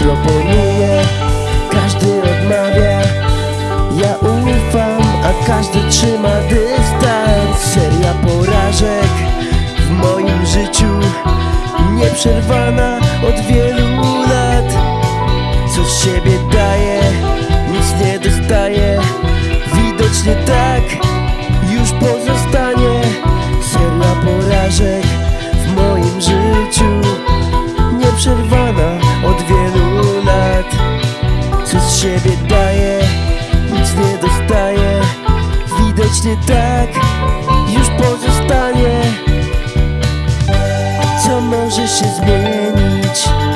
coś proponuję Każdy odmawia. Ja ufam, a każdy trzyma dystans. Seria porażek w moim życiu Nieprzerwana od wielu lat. Co z siebie daje, nic nie dostaje. Widocznie tak już pozostanie siebie daje, nic nie dostaje Widocznie tak już pozostanie Co może się zmienić?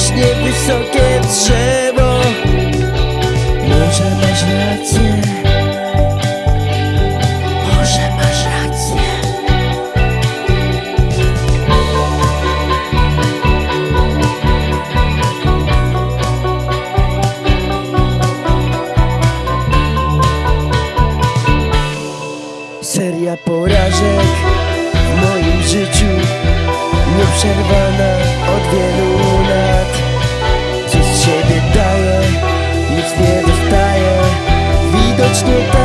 rośnie wysokie drzewo. Może masz rację. Może masz rację. Seria porażek w moim życiu Nieprzerwana od wielu что-то